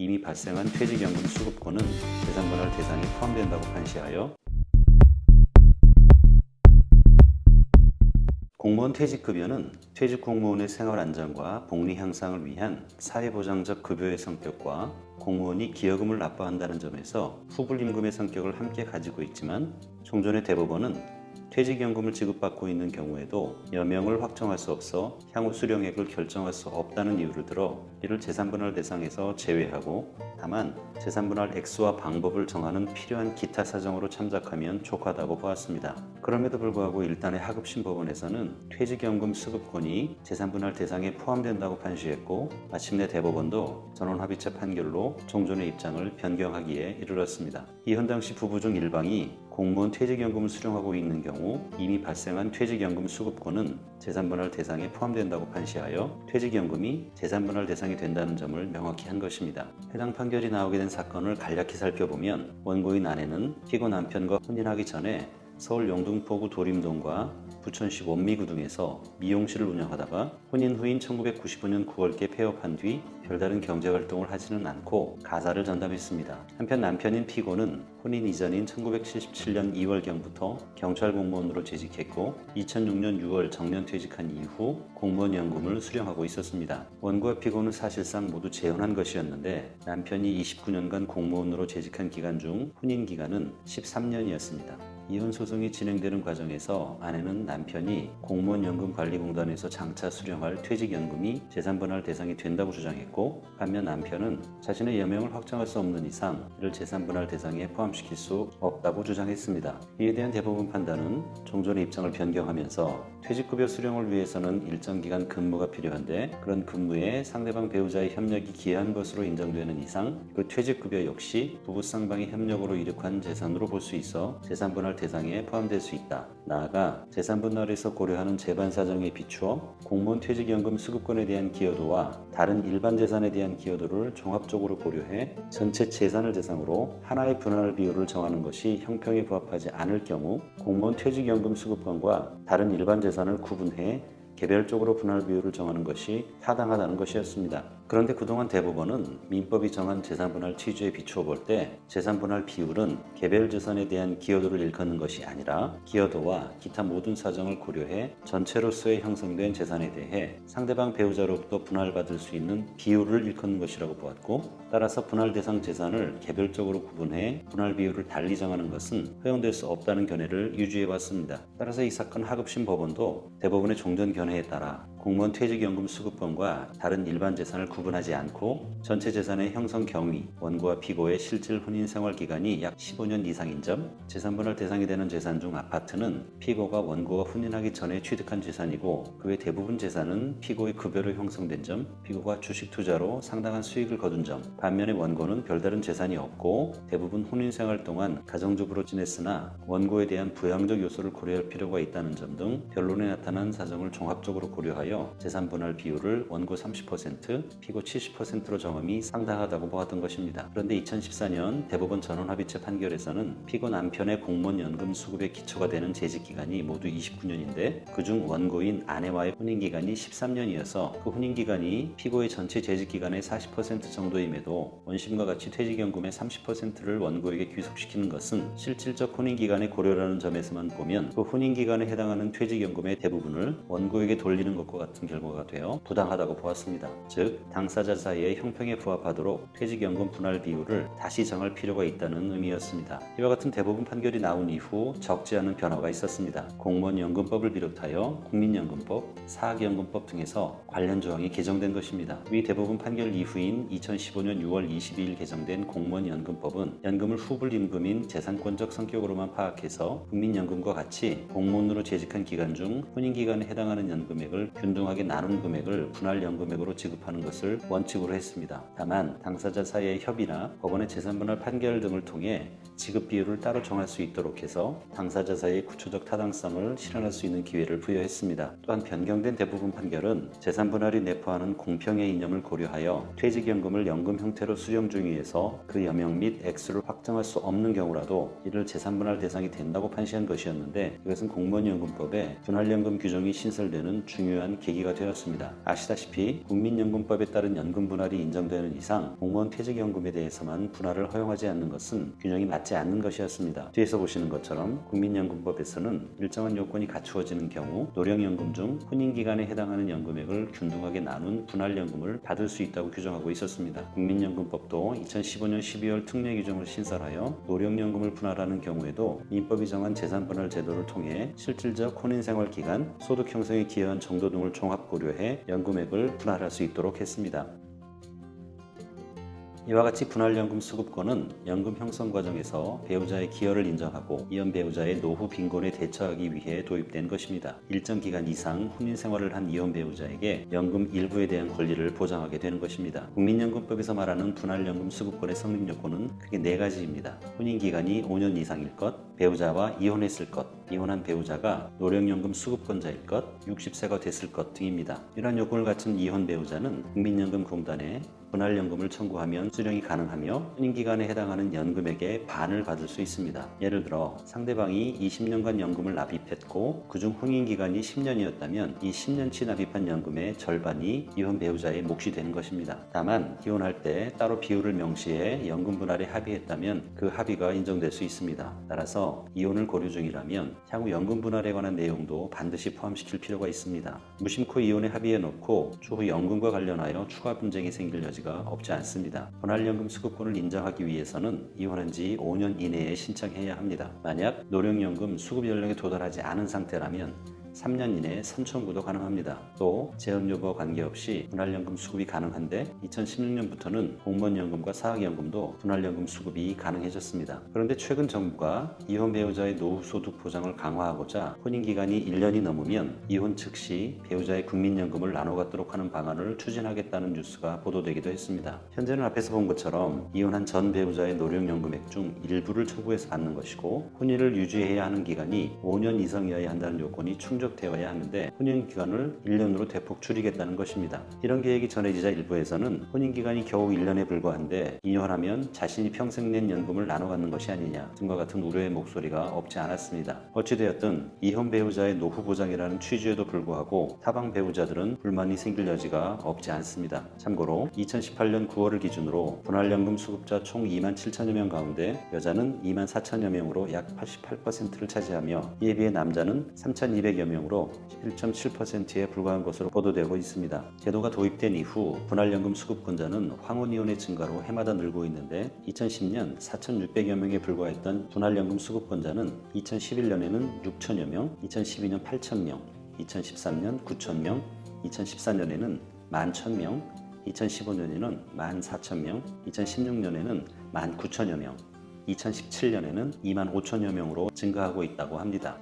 이미 발생한 퇴직연금 수급권은 재산분할 대상에 포함된다고 판시하여 공무원 퇴직급여는 퇴직 공무원의 생활 안정과 복리 향상을 위한 사회보장적 급여의 성격과 공무원이 기여금을 납부한다는 점에서 후불임금의 성격을 함께 가지고 있지만 종전의 대법원은 퇴직연금을 지급받고 있는 경우에도 여명을 확정할 수 없어 향후 수령액을 결정할 수 없다는 이유를 들어 이를 재산분할 대상에서 제외하고 다만 재산분할 액수와 방법을 정하는 필요한 기타 사정으로 참작하면 족하다고 보았습니다. 그럼에도 불구하고 일단의 하급심 법원에서는 퇴직연금 수급권이 재산분할 대상에 포함된다고 판시했고 마침내 대법원도 전원합의체 판결로 종전의 입장을 변경하기에 이르렀습니다. 이현 당시 부부 중 일방이 공무원 퇴직연금을 수령하고 있는 경우 이미 발생한 퇴직연금 수급권은 재산분할 대상에 포함된다고 판시하여 퇴직연금이 재산분할 대상이 된다는 점을 명확히 한 것입니다. 해당 판결이 나오게 된 사건을 간략히 살펴보면 원고인 아내는 피고 남편과 혼인하기 전에 서울 영등포구 도림동과 부천시 원미구 등에서 미용실을 운영하다가 혼인 후인 1995년 9월께 폐업한 뒤 별다른 경제활동을 하지는 않고 가사를 전담했습니다. 한편 남편인 피고는 혼인 이전인 1977년 2월경부터 경찰 공무원으로 재직했고 2006년 6월 정년 퇴직한 이후 공무원 연금을 수령하고 있었습니다. 원고와 피고는 사실상 모두 재혼한 것이었는데 남편이 29년간 공무원으로 재직한 기간 중 혼인 기간은 13년이었습니다. 이혼 소송이 진행되는 과정에서 아내는 남편이 공무원연금관리공단에서 장차 수령할 퇴직연금이 재산분할 대상이 된다고 주장했고 반면 남편은 자신의 여명을 확정할 수 없는 이상 이를 재산분할 대상에 포함시킬 수 없다고 주장했습니다. 이에 대한 대법원 판단은 종전의 입장을 변경하면서 퇴직급여 수령을 위해서는 일정 기간 근무가 필요한데 그런 근무에 상대방 배우자의 협력이 기여한 것으로 인정되는 이상 그 퇴직급여 역시 부부 쌍방의 협력으로 이룩한 재산으로 볼 수 있어 재산분할 대상에 포함될 수 있다. 나아가 재산분할에서 고려하는 재반 사정에 비추어 공무원 퇴직연금 수급권에 대한 기여도와 다른 일반 재산에 대한 기여도를 종합적으로 고려해 전체 재산을 대상으로 하나의 분할 비율을 정하는 것이 형평에 부합하지 않을 경우 공무원 퇴직연금 수급권과 다른 일반 재산을 구분해 개별적으로 분할 비율을 정하는 것이 타당하다는 것이었습니다. 그런데 그동안 대법원은 민법이 정한 재산분할 취지에 비추어 볼 때 재산분할 비율은 개별 재산에 대한 기여도를 일컫는 것이 아니라 기여도와 기타 모든 사정을 고려해 전체로서의 형성된 재산에 대해 상대방 배우자로부터 분할받을 수 있는 비율을 일컫는 것이라고 보았고 따라서 분할 대상 재산을 개별적으로 구분해 분할 비율을 달리 정하는 것은 허용될 수 없다는 견해를 유지해 왔습니다. 따라서 이 사건 하급심 법원도 대법원의 종전 견해에 따라 공무원 퇴직연금 수급권과 다른 일반 재산을 구분하지 않고 전체 재산의 형성 경위, 원고와 피고의 실질 혼인 생활 기간이 약 15년 이상인 점, 재산분할 대상이 되는 재산 중 아파트는 피고가 원고가 혼인하기 전에 취득한 재산이고 그 외 대부분 재산은 피고의 급여로 형성된 점, 피고가 주식 투자로 상당한 수익을 거둔 점, 반면에 원고는 별다른 재산이 없고 대부분 혼인 생활 동안 가정주부로 지냈으나 원고에 대한 부양적 요소를 고려할 필요가 있다는 점 등 변론에 나타난 사정을 종합적으로 고려하여 하여 재산 분할 비율을 원고 30%, 피고 70%로 정함이 상당하다고 보았던 것입니다. 그런데 2014년 대법원 전원합의체 판결에서는 피고 남편의 공무원 연금 수급의 기초가 되는 재직 기간이 모두 29년인데 그중 원고인 아내와의 혼인 기간이 13년이어서 그 혼인 기간이 피고의 전체 재직 기간의 40% 정도임에도 원심과 같이 퇴직연금의 30%를 원고에게 귀속시키는 것은 실질적 혼인 기간의 고려라는 점에서만 보면 그 혼인 기간에 해당하는 퇴직연금의 대부분을 원고에게 돌리는 것과 같은 결과가 되어 부당하다고 보았습니다. 즉 당사자 사이의 형평에 부합하도록 퇴직연금 분할 비율을 다시 정할 필요가 있다는 의미였습니다. 이와 같은 대부분 판결이 나온 이후 적지 않은 변화가 있었습니다. 공무원연금법을 비롯하여 국민연금법, 사학연금법 등에서 관련 조항이 개정된 것입니다. 위 대부분 판결 이후인 2015년 6월 22일 개정된 공무원연금법은 연금을 후불임금인 재산권적 성격으로만 파악해서 국민연금과 같이 공무원으로 재직한 기간 중 혼인기간에 해당하는 연금액을 균 균등하게 나눈 금액을 분할 연금액으로 지급하는 것을 원칙으로 했습니다. 다만 당사자 사이의 협의나 법원의 재산분할 판결 등을 통해 지급 비율을 따로 정할 수 있도록 해서 당사자 사이의 구조적 타당성을 실현할 수 있는 기회를 부여했습니다. 또한 변경된 대부분 판결은 재산분할이 내포하는 공평의 이념을 고려하여 퇴직연금을 연금 형태로 수령 중위에서 그 여명 및 액수를 확정할 수 없는 경우라도 이를 재산분할 대상이 된다고 판시한 것이었는데 이것은 공무원연금법에 분할연금 규정이 신설되는 중요한 계기가 되었습니다. 아시다시피 국민연금법에 따른 연금 분할이 인정되는 이상 공무원 퇴직연금에 대해서만 분할을 허용하지 않는 것은 균형이 맞지 않는 것이었습니다. 뒤에서 보시는 것처럼 국민연금법에서는 일정한 요건이 갖추어지는 경우 노령연금 중 혼인기간에 해당하는 연금액을 균등하게 나눈 분할연금을 받을 수 있다고 규정하고 있었습니다. 국민연금법도 2015년 12월 특례 규정을 신설하여 노령연금을 분할하는 경우에도 민법이 정한 재산분할 제도를 통해 실질적 혼인생활 기간, 소득 형성에 기여한 정도 등을 종합 고려해 연금액을 분할할 수 있도록 했습니다. 이와 같이 분할연금 수급권은 연금 형성 과정에서 배우자의 기여를 인정하고 이혼 배우자의 노후 빈곤에 대처하기 위해 도입된 것입니다. 일정 기간 이상 혼인 생활을 한 이혼 배우자에게 연금 일부에 대한 권리를 보장하게 되는 것입니다. 국민연금법에서 말하는 분할연금 수급권의 성립 요건은 크게 네 가지입니다. 혼인 기간이 5년 이상일 것, 배우자와 이혼했을 것, 이혼한 배우자가 노령연금 수급권자일 것, 60세가 됐을 것 등입니다. 이러한 요건을 갖춘 이혼 배우자는 국민연금공단에 분할연금을 청구하면 수령이 가능하며 혼인기간에 해당하는 연금액의 반을 받을 수 있습니다. 예를 들어 상대방이 20년간 연금을 납입했고 그중 혼인기간이 10년이었다면 이 10년치 납입한 연금의 절반이 이혼 배우자의 몫이 되는 것입니다. 다만 이혼할 때 따로 비율을 명시해 연금 분할에 합의했다면 그 합의가 인정될 수 있습니다. 따라서 이혼을 고려 중이라면 향후 연금 분할에 관한 내용도 반드시 포함시킬 필요가 있습니다. 무심코 이혼에 합의해 놓고 추후 연금과 관련하여 추가 분쟁이 생길 여지가 없지 않습니다. 분할연금 수급권을 인정하기 위해서는 이혼한 지 5년 이내에 신청해야 합니다. 만약 노령연금 수급 연령에 도달하지 않은 상태라면 3년 이내에 선청구도 가능합니다. 또 재혼 여부와 관계없이 분할연금 수급이 가능한데 2016년부터는 공무원연금과 사학연금도 분할연금 수급이 가능해졌습니다. 그런데 최근 정부가 이혼 배우자의 노후 소득 보장을 강화하고자 혼인 기간이 1년이 넘으면 이혼 즉시 배우자의 국민연금을 나눠 갖도록 하는 방안을 추진하겠다는 뉴스가 보도되기도 했습니다. 현재는 앞에서 본 것처럼 이혼한 전 배우자의 노령연금액 중 일부를 청구해서 받는 것이고 혼인을 유지해야 하는 기간이 5년 이상이어야 한다는 요건이 충 족되어야 하는데 혼인 기간을 1년으로 대폭 줄이겠다는 것입니다. 이런 계획이 전해지자 일부에서는 혼인 기간이 겨우 1년에 불과한데 이혼하면 자신이 평생 낸 연금을 나눠 갖는 것이 아니냐 등과 같은 우려의 목소리가 없지 않았습니다. 어찌되었든 이혼 배우자의 노후 보장이라는 취지에도 불구하고 타방 배우자들은 불만이 생길 여지가 없지 않습니다. 참고로 2018년 9월을 기준으로 분할연금 수급자 총 2만 7천여 명 가운데 여자는 2만 4천여 명으로 약 88%를 차지하며 이에 비해 남자는 3,200여 명으로 11.7%에 불과한 것으로 보도되고 있습니다. 제도가 도입된 이후 분할연금 수급권자는 황혼이혼의 증가로 해마다 늘고 있는데 2010년 4,600여 명에 불과했던 분할연금 수급권자는 2011년에는 6천여 명, 2012년 8천 명, 2013년 9천 명, 2014년에는 11,000명, 2015년에는 14,000명, 2016년에는 19,000여 명, 2017년에는 2만 5천여 명으로 증가하고 있다고 합니다.